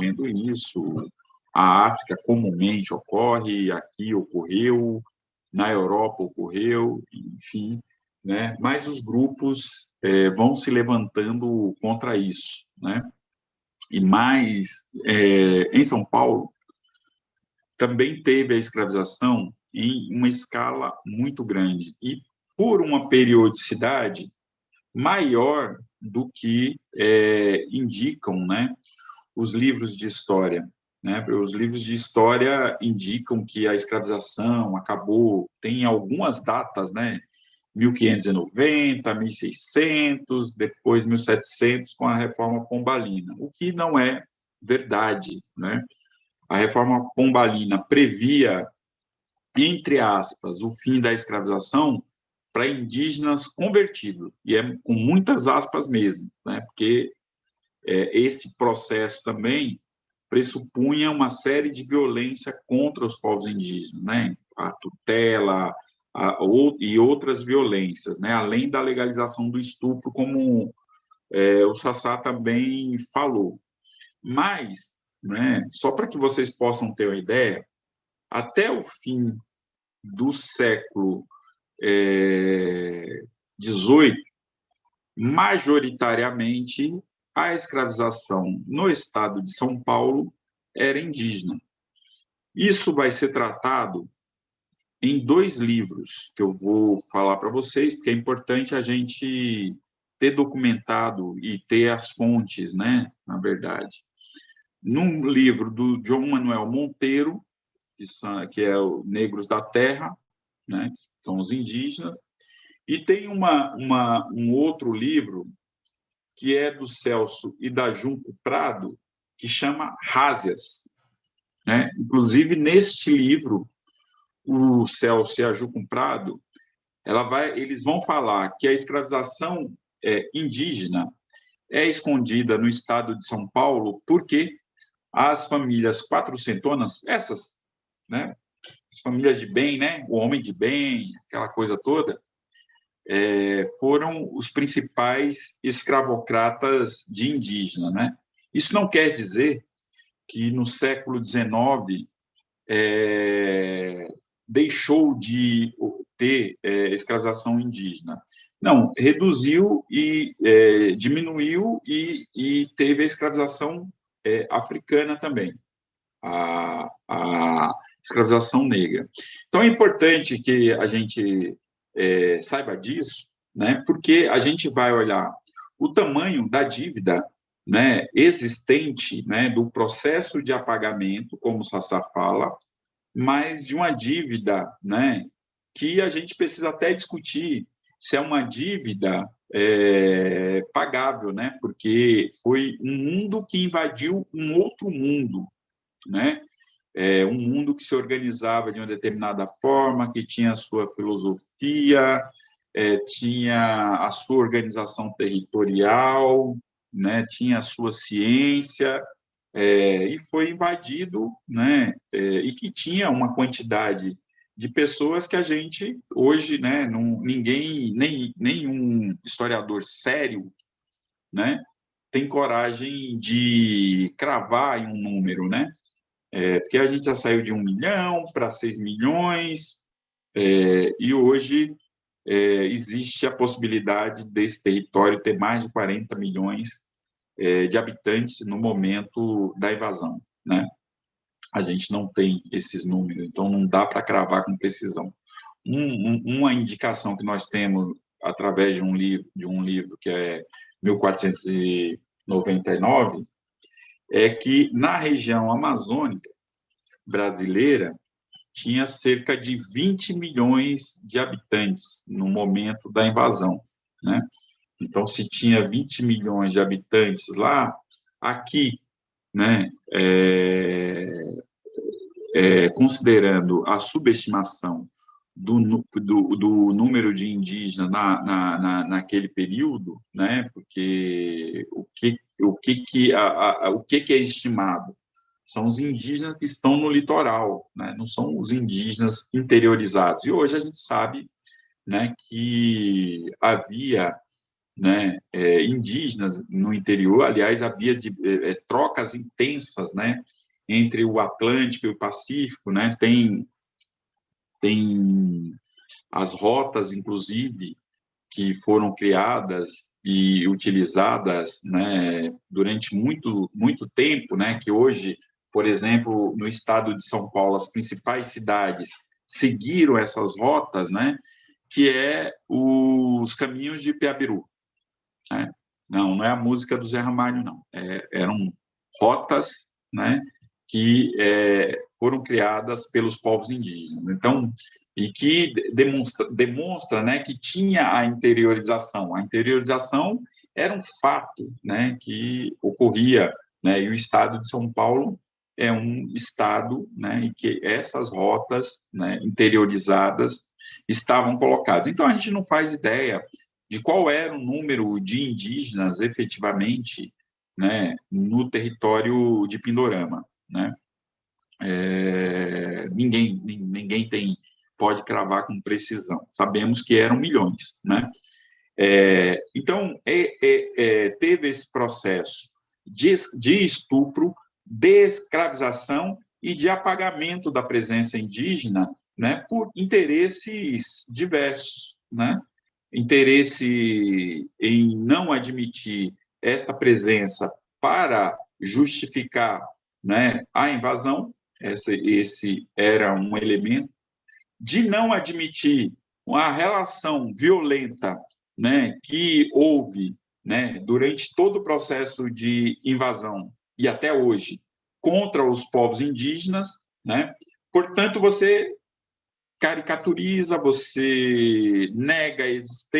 ocorrendo isso, a África comumente ocorre, aqui ocorreu, na Europa ocorreu, enfim, né? mas os grupos é, vão se levantando contra isso. Né? E mais, é, em São Paulo, também teve a escravização em uma escala muito grande e por uma periodicidade maior do que é, indicam né, os livros de história. Né? Os livros de história indicam que a escravização acabou, tem algumas datas, né? 1590, 1600, depois 1700, com a Reforma Pombalina, o que não é verdade. Né? A Reforma Pombalina previa, entre aspas, o fim da escravização para indígenas convertidos, e é com muitas aspas mesmo, né? porque esse processo também pressupunha uma série de violência contra os povos indígenas, né? a tutela, a, e outras violências, né? além da legalização do estupro, como é, o Sassá também falou. Mas, né, só para que vocês possam ter uma ideia, até o fim do século XVIII, é, majoritariamente, a escravização no estado de São Paulo era indígena. Isso vai ser tratado em dois livros que eu vou falar para vocês, porque é importante a gente ter documentado e ter as fontes, né, na verdade. Num livro do João Manuel Monteiro, que, são, que é o Negros da Terra, né, que são os indígenas, e tem uma, uma, um outro livro que é do Celso e da Junco Prado, que chama Rásias. Né? Inclusive, neste livro, o Celso e a Junco Prado, ela vai, eles vão falar que a escravização é, indígena é escondida no estado de São Paulo porque as famílias quatrocentonas, essas, né, as famílias de bem, né, o homem de bem, aquela coisa toda, é, foram os principais escravocratas de indígena. Né? Isso não quer dizer que no século XIX é, deixou de ter é, escravização indígena. Não, reduziu e é, diminuiu e, e, teve a escravização é, africana também, a, a escravização negra. Então, é importante que a gente é, saiba disso, né, porque a gente vai olhar o tamanho da dívida né, existente, né, do processo de apagamento, como o Sassá fala, mas de uma dívida né, que a gente precisa até discutir se é uma dívida é, pagável, né, porque foi um mundo que invadiu um outro mundo, né, é, um mundo que se organizava de uma determinada forma, que tinha a sua filosofia, é, tinha a sua organização territorial, né, tinha a sua ciência, é, e foi invadido, né, é, e que tinha uma quantidade de pessoas que a gente, hoje, né, não, ninguém, nem nenhum historiador sério, né, tem coragem de cravar em um número, né, é, porque a gente já saiu de um milhão para seis milhões, é, e hoje é, existe a possibilidade desse território ter mais de 40 milhões é, de habitantes no momento da invasão. Né? A gente não tem esses números, então não dá para cravar com precisão. Um, um, uma indicação que nós temos através de um livro, de um livro que é 1499, é que na região amazônica brasileira tinha cerca de 20 milhões de habitantes no momento da invasão, né? Então, se tinha 20 milhões de habitantes lá, aqui, né, é, é, considerando a subestimação do, do, do, número de indígenas na, na, na, naquele período, né, porque o que o que, que, a, a, o que, que é estimado? São os indígenas que estão no litoral, né? não são os indígenas interiorizados. E hoje a gente sabe né, que havia né, é, indígenas no interior. Aliás, havia de, é, é, trocas intensas, né, entre o Atlântico e o Pacífico, né, tem tem as rotas, inclusive, que foram criadas e utilizadas, né, durante muito muito tempo, né, que hoje, por exemplo, no estado de São Paulo, as principais cidades seguiram essas rotas, né, que é os caminhos de Piabiru. Né? Não, não é a música do Zé Ramalho, não. É, eram rotas né, que é, foram criadas pelos povos indígenas. Então, e que demonstra, demonstra né, que tinha a interiorização. A interiorização era um fato né, que ocorria, né, e o Estado de São Paulo é um estado né, em que essas rotas né, interiorizadas estavam colocadas. Então, a gente não faz ideia de qual era o número de indígenas efetivamente né, no território de Pindorama. Né? É, ninguém, ninguém tem, pode cravar com precisão. Sabemos que eram milhões. Né? É, então, é, é, é teve esse processo de, de estupro, de escravização e de apagamento da presença indígena né, por interesses diversos, né? interesse em não admitir esta presença para justificar né, a invasão, esse, esse era um elemento, de não admitir uma relação violenta né, que houve né, durante todo o processo de invasão e até hoje contra os povos indígenas, né? Portanto, você caricaturiza, você nega a existência